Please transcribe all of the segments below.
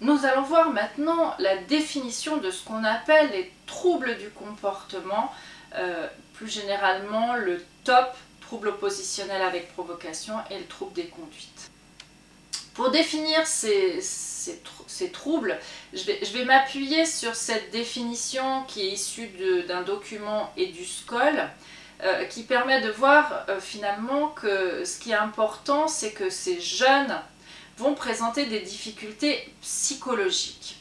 Nous allons voir maintenant la définition de ce qu'on appelle les troubles du comportement, euh, plus généralement le TOP, trouble oppositionnel avec provocation, et le trouble des conduites. Pour définir ces, troubles, je vais, m'appuyer sur cette définition qui est issue d'un document et du SCOL, euh, qui permet de voir euh, finalement que ce qui est important, c'est que ces jeunes vont présenter des difficultés psychologiques.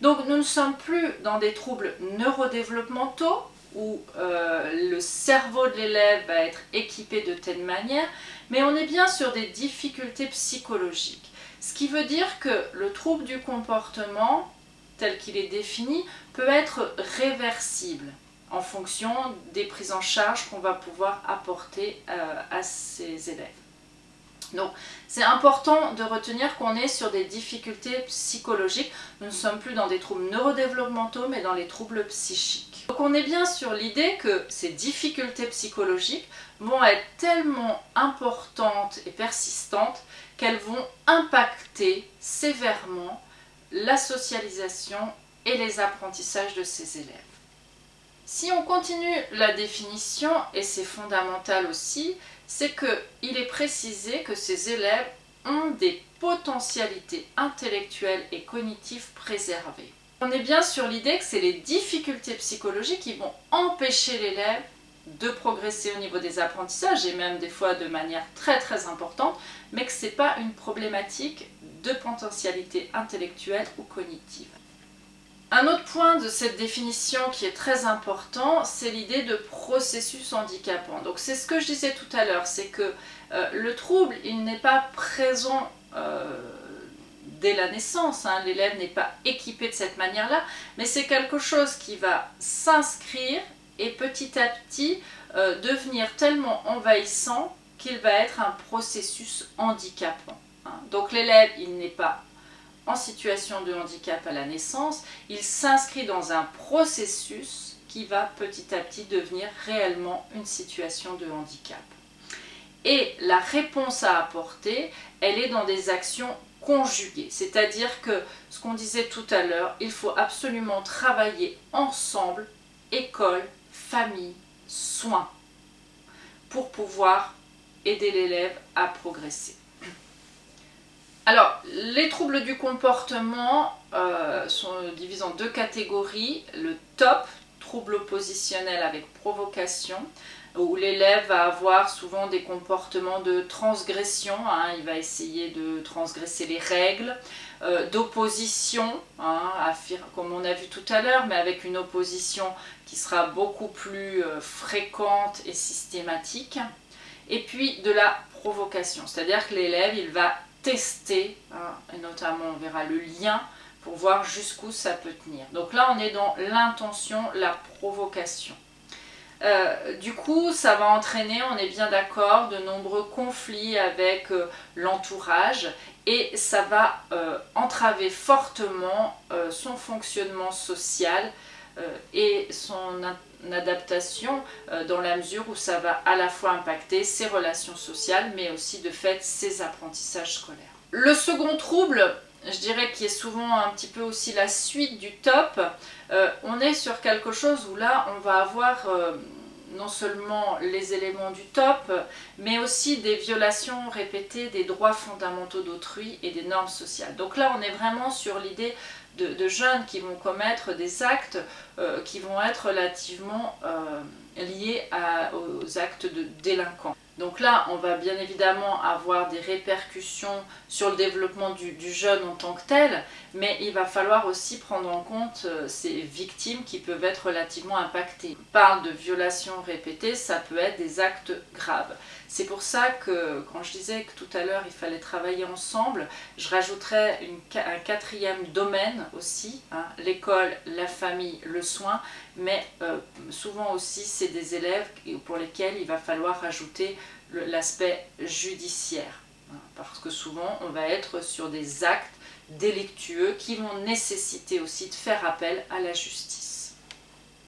Donc nous ne sommes plus dans des troubles neurodéveloppementaux où euh, le cerveau de l'élève va être équipé de telle manière, mais on est bien sur des difficultés psychologiques. Ce qui veut dire que le trouble du comportement, tel qu'il est défini, peut être réversible en fonction des prises en charge qu'on va pouvoir apporter euh, à ces élèves. Donc c'est important de retenir qu'on est sur des difficultés psychologiques. Nous ne sommes plus dans des troubles neurodéveloppementaux mais dans les troubles psychiques. Donc on est bien sur l'idée que ces difficultés psychologiques vont être tellement importantes et persistantes qu'elles vont impacter sévèrement la socialisation et les apprentissages de ces élèves. Si on continue la définition, et c'est fondamental aussi, c'est qu'il est précisé que ces élèves ont des potentialités intellectuelles et cognitives préservées. On est bien sur l'idée que c'est les difficultés psychologiques qui vont empêcher l'élève de progresser au niveau des apprentissages et même des fois de manière très très importante, mais que ce n'est pas une problématique de potentialité intellectuelle ou cognitive. Un autre point de cette définition qui est très important, c'est l'idée de processus handicapant. Donc c'est ce que je disais tout à l'heure, c'est que euh, le trouble, il n'est pas présent euh, dès la naissance, hein. l'élève n'est pas équipé de cette manière-là, mais c'est quelque chose qui va s'inscrire et petit à petit euh, devenir tellement envahissant qu'il va être un processus handicapant. Hein. Donc l'élève, il n'est pas en situation de handicap à la naissance, il s'inscrit dans un processus qui va petit à petit devenir réellement une situation de handicap. Et la réponse à apporter, elle est dans des actions conjuguées. C'est-à-dire que, ce qu'on disait tout à l'heure, il faut absolument travailler ensemble, école, famille, soins, pour pouvoir aider l'élève à progresser. Alors, les troubles du comportement euh, sont divisés en deux catégories. Le top, trouble oppositionnel avec provocation, où l'élève va avoir souvent des comportements de transgression, hein. il va essayer de transgresser les règles, euh, d'opposition, hein, comme on a vu tout à l'heure, mais avec une opposition qui sera beaucoup plus euh, fréquente et systématique, et puis de la provocation, c'est-à-dire que l'élève il va tester, hein, et notamment on verra le lien pour voir jusqu'où ça peut tenir. Donc là on est dans l'intention, la provocation. Euh, du coup, ça va entraîner, on est bien d'accord, de nombreux conflits avec euh, l'entourage et ça va euh, entraver fortement son fonctionnement social et son adaptation dans la mesure où ça va à la fois impacter ses relations sociales mais aussi de fait ses apprentissages scolaires. Le second trouble, je dirais qui est souvent un petit peu aussi la suite du top, euh, on est sur quelque chose où là on va avoir euh, non seulement les éléments du top, mais aussi des violations répétées des droits fondamentaux d'autrui et des normes sociales. Donc là on est vraiment sur l'idée de, jeunes qui vont commettre des actes euh, qui vont être relativement liés aux actes de délinquants. Donc là, on va bien évidemment avoir des répercussions sur le développement du, jeune en tant que tel, mais il va falloir aussi prendre en compte euh, ces victimes qui peuvent être relativement impactées. On parle de violations répétées, ça peut être des actes graves. C'est pour ça que quand je disais que tout à l'heure il fallait travailler ensemble, je rajouterais un quatrième domaine aussi, hein, l'école, la famille, le soin, mais euh, souvent aussi c'est des élèves pour lesquels il va falloir rajouter l'aspect judiciaire. Hein, parce que souvent on va être sur des actes délictueux qui vont nécessiter aussi de faire appel à la justice.